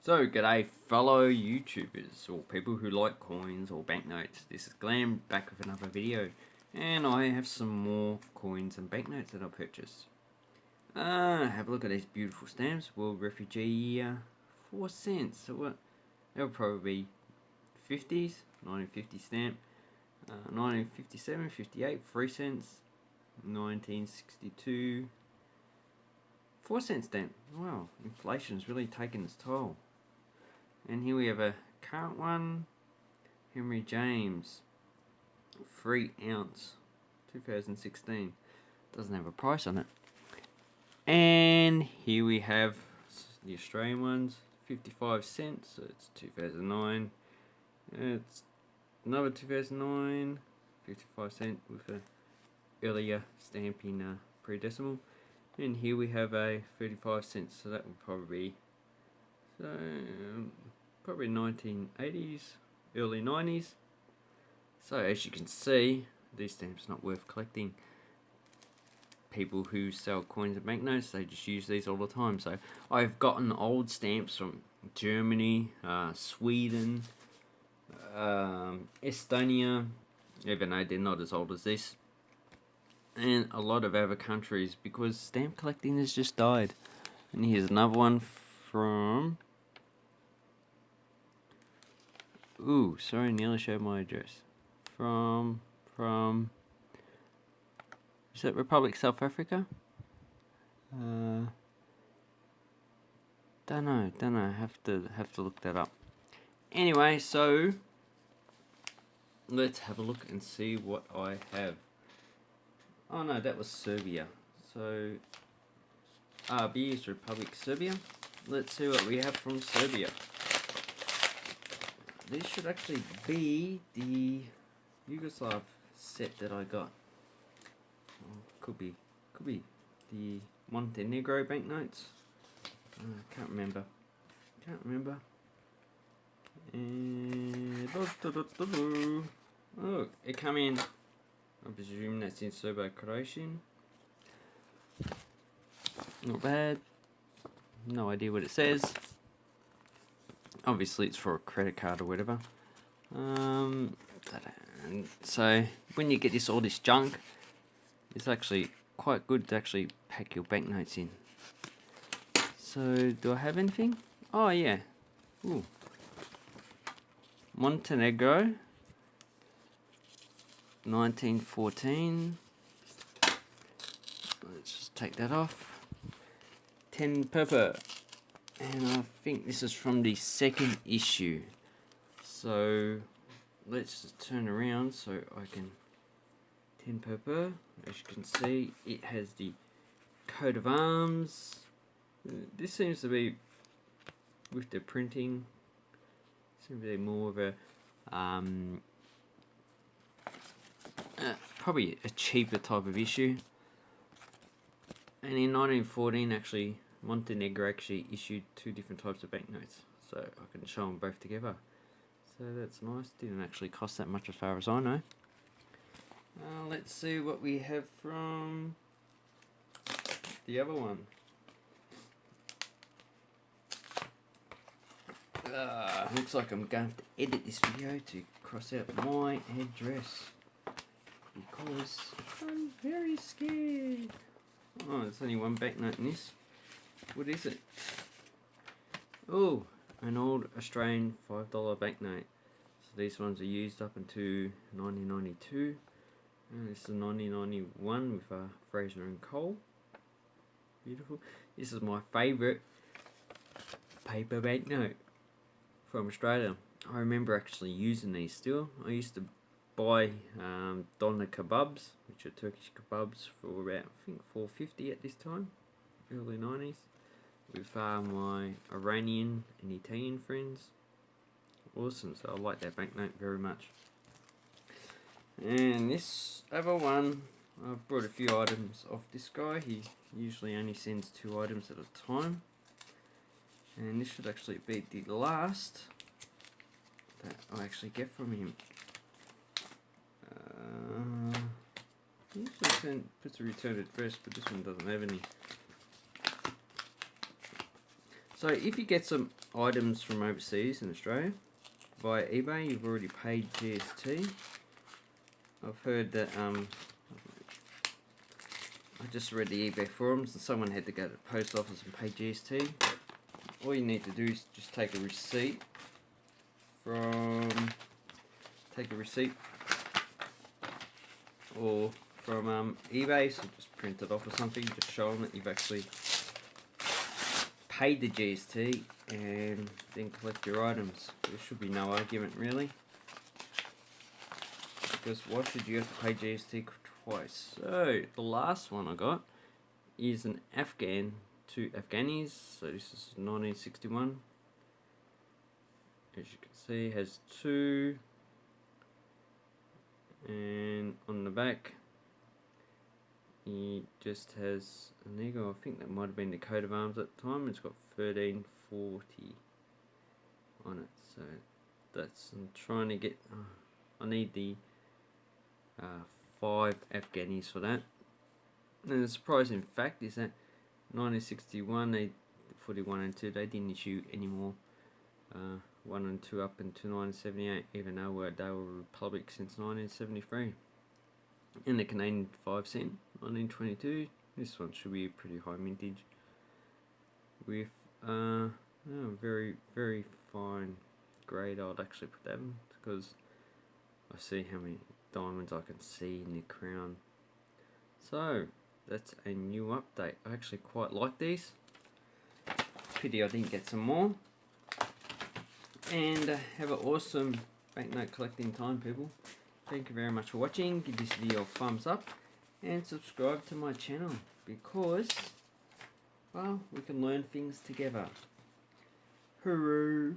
So, g'day fellow YouTubers, or people who like coins or banknotes. This is Glam, back with another video. And I have some more coins and banknotes that I purchased. Uh, have a look at these beautiful stamps. World Refugee, uh, 4 cents. So what? They'll probably be 50s, 1950 stamp. Uh, 1957, 58, 3 cents. 1962, 4 cent stamp. Wow, inflation's really taken its toll. And here we have a current one, Henry James, 3 ounce, 2016. Doesn't have a price on it. And here we have the Australian ones, 55 cents, so it's 2009. It's another 2009, 55 cent with a earlier stamping uh, pre-decimal. And here we have a 35 cents, so that would probably be so um, probably 1980s, early 90s. So as you can see, these stamps not worth collecting. People who sell coins and banknotes, they just use these all the time. So I've gotten old stamps from Germany, uh, Sweden, um, Estonia, even though they're not as old as this, and a lot of other countries because stamp collecting has just died. And here's another one from Ooh, sorry, nearly showed my address. From, from, is it Republic South Africa? Uh, don't know, don't know, have to, have to look that up. Anyway, so, let's have a look and see what I have. Oh no, that was Serbia. So, RB is Republic Serbia. Let's see what we have from Serbia this should actually be the Yugoslav set that I got. Oh, could be, could be the Montenegro banknotes. Uh, can't remember. Can't remember. And oh, it come in. I presume that's in Serbo-Croatian. Not bad. No idea what it says obviously it's for a credit card or whatever. Um, so when you get this all this junk, it's actually quite good to actually pack your banknotes in. So do I have anything? Oh yeah. Ooh. Montenegro. 1914. Let's just take that off. 10 perpera and I think this is from the second issue. So let's turn around so I can tin paper. As you can see it has the coat of arms. This seems to be with the printing seems to be more of a um, uh, probably a cheaper type of issue. And in 1914 actually Montenegro actually issued two different types of banknotes, so I can show them both together. So that's nice, didn't actually cost that much as far as I know. Uh, let's see what we have from the other one. Uh, looks like I'm going to edit this video to cross out my address because I'm very scared. Oh, there's only one banknote in this. What is it? Oh, an old Australian $5 banknote. So these ones are used up into 1992. And this is 1991 with uh, Fraser and Cole. Beautiful. This is my favourite paper banknote from Australia. I remember actually using these still. I used to buy um, doner kebabs, which are Turkish kebabs, for about I think 450 at this time, early 90s with uh, my Iranian and Italian friends. Awesome, so I like that banknote very much. And this other one, I've brought a few items off this guy. He usually only sends two items at a time. And this should actually be the last that I actually get from him. Uh, he usually puts a return address, but this one doesn't have any. So if you get some items from overseas in Australia via eBay, you've already paid GST. I've heard that um, I just read the eBay forums and someone had to go to the post office and pay GST. All you need to do is just take a receipt from take a receipt or from um, eBay, so just print it off or something, just show them that you've actually paid the GST and then collect your items. There should be no argument really. Because why should you have to pay GST twice? So, the last one I got is an Afghan to Afghanis. So this is 1961. As you can see, has two and on the back he just has an eagle. I think that might have been the coat of arms at the time. It's got 1340 on it. So that's I'm trying to get. Uh, I need the uh, five Afghanis for that. And the surprising fact is that 1961, they 41 and 2, they didn't issue any more uh, 1 and 2 up until 1978, even though they were a republic since 1973 in the Canadian 5 cent 1922 this one should be a pretty high mintage. With uh very very fine grade I'd actually put that in because I see how many diamonds I can see in the crown. So that's a new update. I actually quite like these. Pity I didn't get some more. And uh, have an awesome banknote collecting time people. Thank you very much for watching. Give this video a thumbs up and subscribe to my channel because, well, we can learn things together. Hooroo!